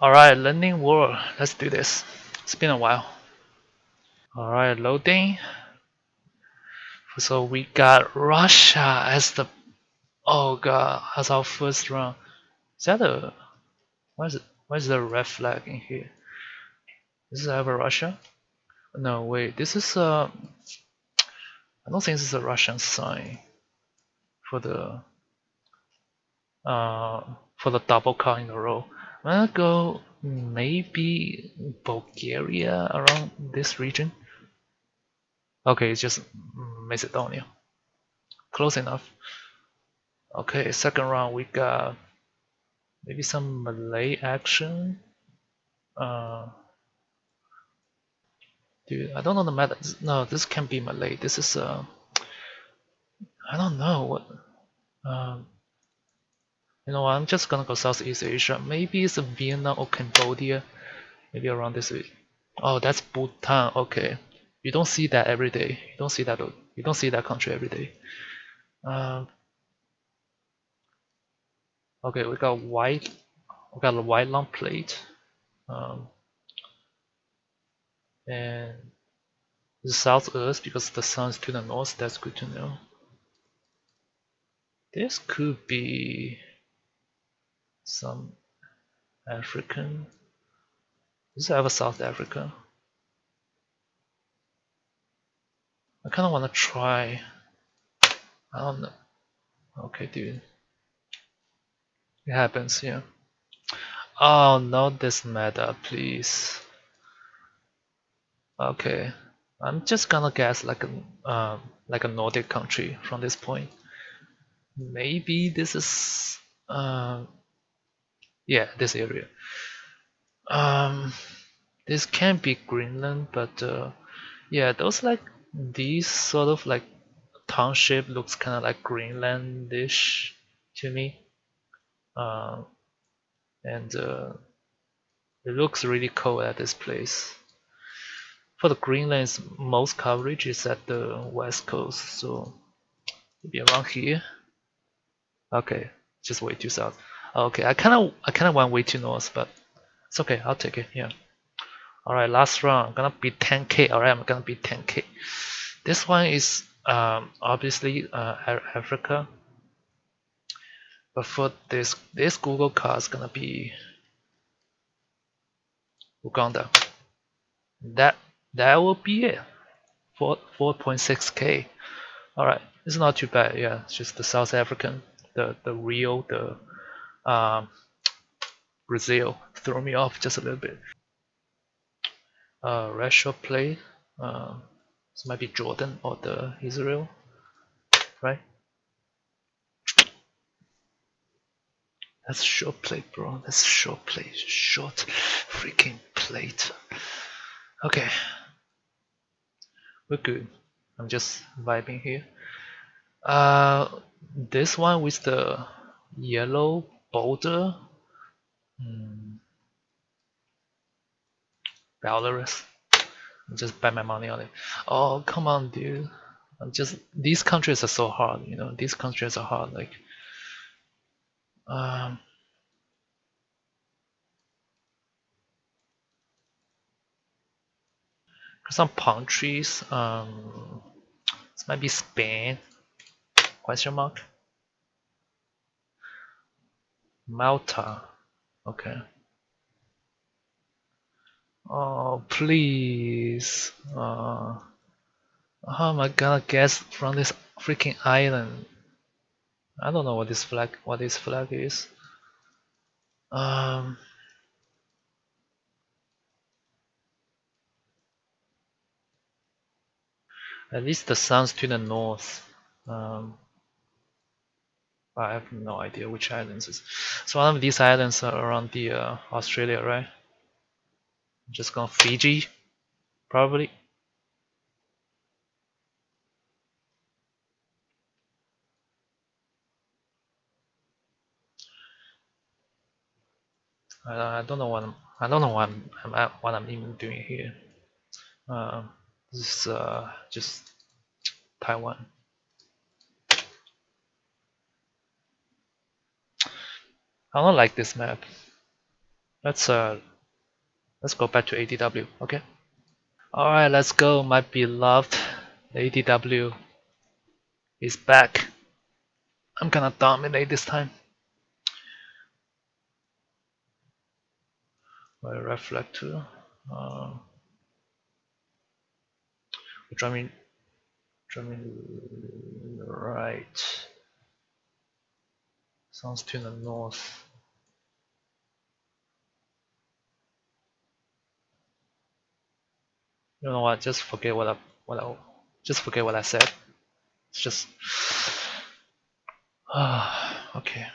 Alright, learning world. Let's do this. It's been a while. Alright, loading. So we got Russia as the oh god as our first round. Is that a why is there red flag in here? Is this is ever Russia? No wait, this is a I don't think this is a Russian sign for the uh for the double car in a row. I'm gonna go maybe Bulgaria around this region. Okay, it's just Macedonia. Close enough. Okay, second round we got maybe some Malay action. Uh, dude, I don't know the meta. No, this can't be Malay. This is uh, I don't know what. Um, you know, I'm just gonna go Southeast Asia. Maybe it's Vietnam or Cambodia. Maybe around this. Week. Oh, that's Bhutan. Okay, you don't see that every day. You don't see that. You don't see that country every day. Um, okay, we got white. We got a white long plate. Um, and the south earth because the sun is to the north. That's good to know. This could be some African. Does it have a South Africa? I kind of want to try. I don't know. Okay, dude. It happens, yeah. Oh, not this meta, please. Okay, I'm just gonna guess like a um, like a Nordic country from this point. Maybe this is uh, yeah this area. Um this can be Greenland but uh, yeah those like these sort of like township looks kind of like Greenlandish to me. Uh, and uh, it looks really cold at this place. For the Greenland's most coverage is at the west coast so maybe around here. Okay just way too south Okay, I kind of I kind of went way too north, but it's okay. I'll take it. Yeah. All right, last round. I'm gonna be 10k. All right, I'm gonna be 10k. This one is um, obviously uh, Africa, but for this this Google card is gonna be Uganda. That that will be it. 4 4.6k. All right, it's not too bad. Yeah, it's just the South African, the the real the um, Brazil threw me off just a little bit. Uh, Russia play. Uh, this might be Jordan or the Israel, right? That's short plate, bro. That's short plate. Short freaking plate. Okay. We're good. I'm just vibing here. Uh, this one with the yellow Boulder, hmm. Belarus. Just bet my money on it. Oh come on, dude. I'm just these countries are so hard. You know, these countries are hard. Like, um, some palm trees. Um, this might be Spain. Question mark. Malta. Okay. Oh, please. Uh, how am I gonna guess from this freaking island? I don't know what this flag what this flag is. Um At least the sun's to the north. Um, I have no idea which islands is. So one of these islands are around the uh, Australia, right? I'm just going Fiji, probably. I, don't know what I'm, I don't know what I'm, I'm what I'm even doing here. Uh, this is uh, just Taiwan. I don't like this map. let's uh let's go back to ADW. Okay. All right, let's go. My beloved ADW is back. I'm gonna dominate this time. My reflector. Uh, drumming, drumming right. Sounds to the north. You know what? Just forget what I what I just forget what I said. It's just ah okay.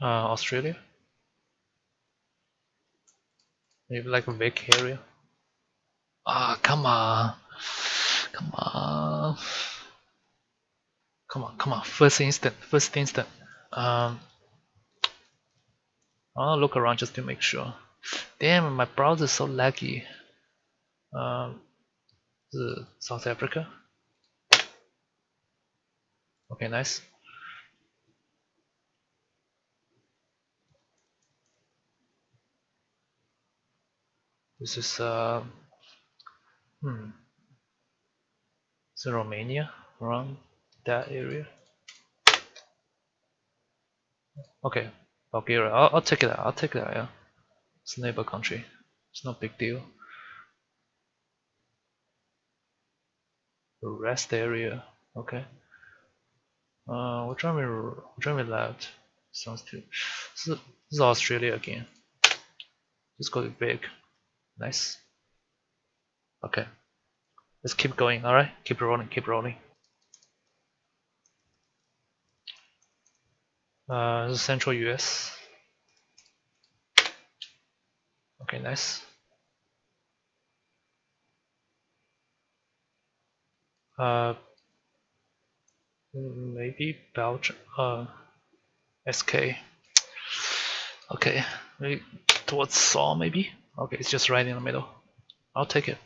Uh, Australia. Maybe like a vac area. Ah, come on. Come on. Come on, come on. First instant, first instant. Um, I'll look around just to make sure. Damn, my browser is so laggy. Um, South Africa. Okay, nice. This is uh, hmm, is Romania around that area? Okay, Bulgaria. I'll, I'll take it out. I'll take out. Yeah, it's a neighbor country. It's no big deal. The rest area. Okay. Uh, which one we which one we left? Sounds too. This is, Australia again. Just go big. Nice. Okay. Let's keep going, alright? Keep rolling, keep rolling. Uh, central US. Okay, nice. Uh, maybe Belgium, uh, SK. Okay, maybe towards Saw maybe? Okay, it's just right in the middle. I'll take it.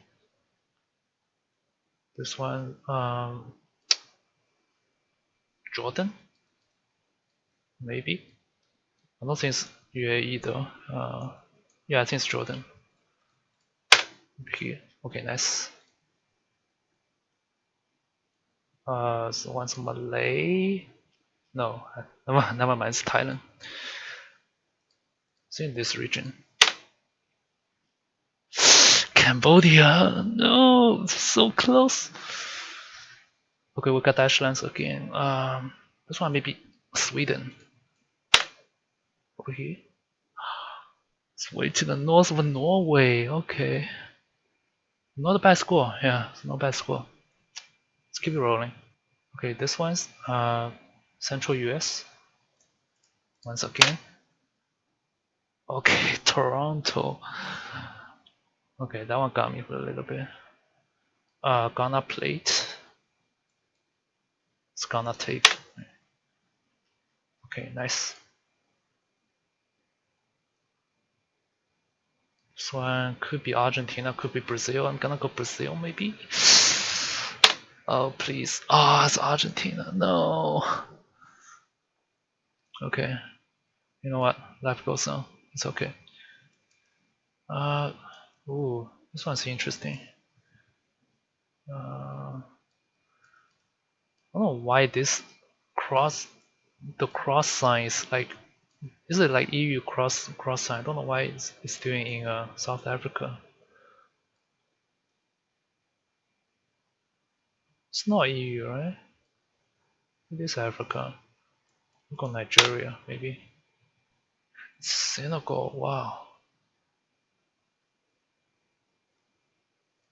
This one, um, Jordan? Maybe? I don't think it's UAE though. Uh, yeah, I think it's Jordan. Here. Okay, nice. Uh, so one's Malay. No, never, never mind, it's Thailand. It's in this region. Cambodia. No, so close. Okay, we got lines again. Um, this one maybe Sweden. Over here. It's way to the north of Norway. Okay. Not a bad score. Yeah, it's not a bad score. Let's keep it rolling. Okay, this one's uh, Central US. Once again. Okay, Toronto. Okay, that one got me for a little bit. Uh, Ghana plate. It's Ghana tape. Okay, nice. This one could be Argentina, could be Brazil. I'm gonna go Brazil maybe. Oh please. Oh, it's Argentina. No. Okay. You know what? Life goes on. It's okay. Uh Ooh, this one's interesting. Uh, I don't know why this cross, the cross sign is like, is it like EU cross cross sign? I don't know why it's, it's doing in uh, South Africa. It's not EU, right? It is Africa. Look on Nigeria, maybe. Senegal. Wow.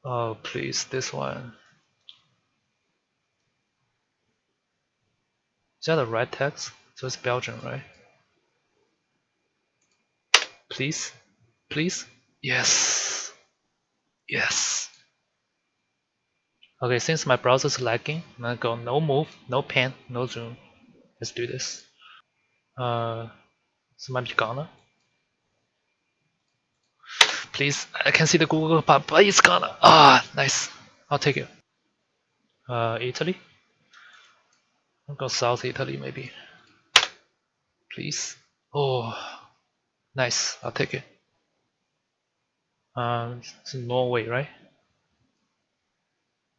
Oh, please, this one. Is that the right text? So it's Belgian, right? Please? Please? Yes. Yes. Okay, since my browser is lagging, I'm gonna go no move, no pan, no zoom. Let's do this. Uh, so might be Ghana. Please. I can see the Google part, but it's gonna. Ah, nice. I'll take it. Uh, Italy. I'll go South Italy maybe. Please. Oh, nice. I'll take it. Um, it's Norway, right?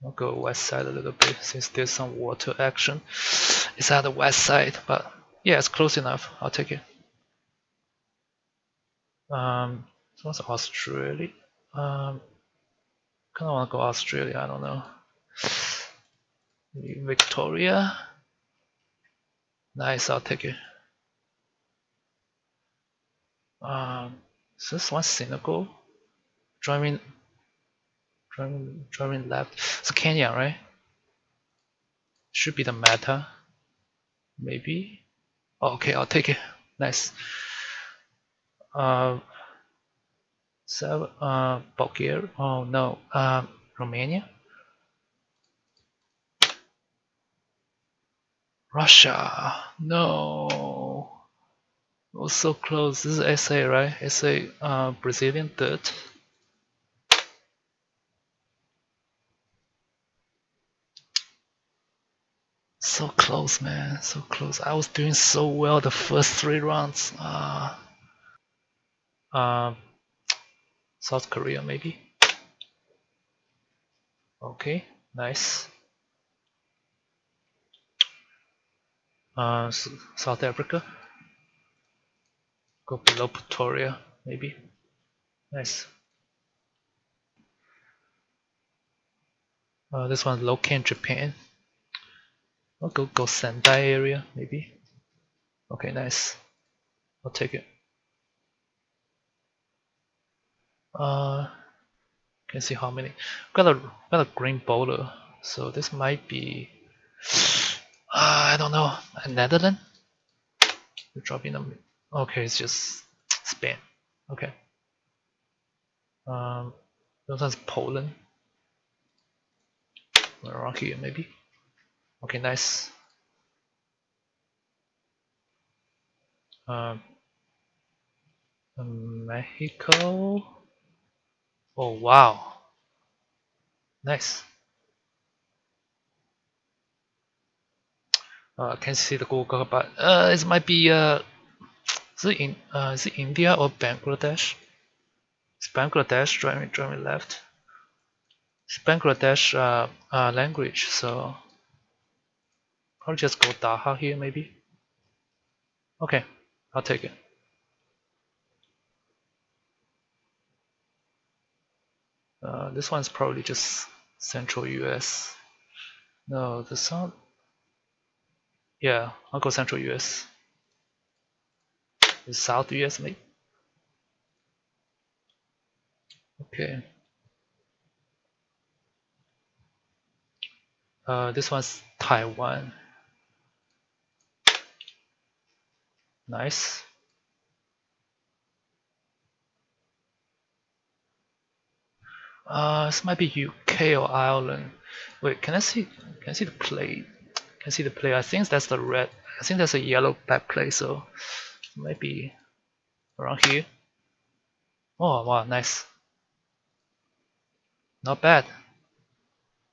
I'll go west side a little bit since there's some water action. It's at the west side, but yeah, it's close enough. I'll take it. Um, so what's Australia? Um, kind of want to go Australia. I don't know. Maybe Victoria. Nice. I'll take it. Um, is this one Senegal? Driving, driving, driving left. It's Kenya, right? Should be the meta. Maybe. Oh, okay, I'll take it. Nice. Uh, so, uh, Bulgaria. Oh no, um, Romania. Russia. No. Oh, so close. This is SA, right? SA, uh, Brazilian dirt. So close, man. So close. I was doing so well the first three rounds. Uh, uh, South Korea, maybe. Okay, nice. Uh, South Africa. Go below Pretoria, maybe. Nice. Uh, this one located in Japan. I'll go go Sendai area, maybe. Okay, nice. I'll take it. Uh, can see how many. Got a got a green bowler, so this might be. Uh, I don't know. A Netherlands. you're dropping them. Okay, it's just Spain. Okay. Um, one's Poland. Here, maybe. Okay, nice. Um, Mexico. Oh wow, nice. Uh, can see the Google, but uh, it might be uh, is it in uh, is it India or Bangladesh? It's Bangladesh driving driving left. It's Bangladesh uh, uh, language, so I'll just go Dhaka here maybe. Okay, I'll take it. Uh, this one's probably just central US. No, the sound. Yeah, I'll go central US. The south US maybe. Okay. Uh, this one's Taiwan. Nice. Uh, this might be UK or Ireland. Wait, can I see? Can I see the plate? Can I see the plate? I think that's the red. I think that's a yellow back plate. So maybe around here. Oh wow, nice. Not bad.